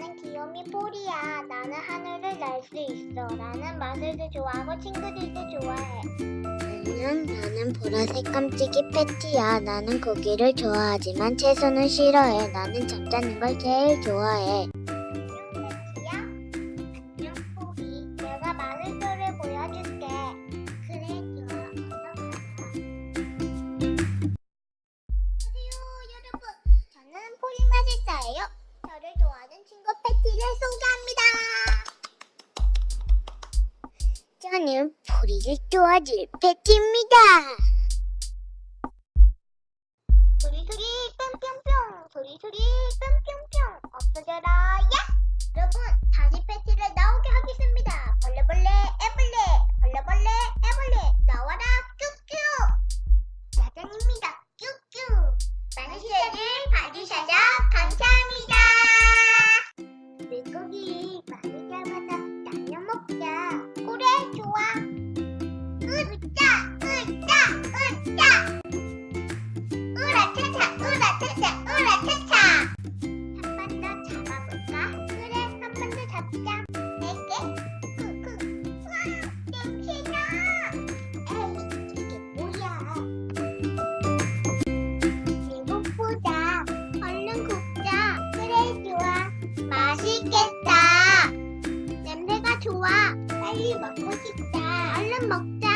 나는 귀요미 폴이야. 나는 하늘을 날 수 있어. 나는 마술도 좋아하고 친구들도 좋아해. 나는 나는 보라색 깜찍이 패티야. 나는 고기를 좋아하지만 채소는 싫어해. 나는 잠자는 걸 제일 좋아해. 소개합니다. 저는 보리를 도와줄 패티입니다. 소리 소리 뿅뿅뿅 소리 소리 뿅뿅뿅 없어져라 야! 먹고 싶다. 얼른 먹자.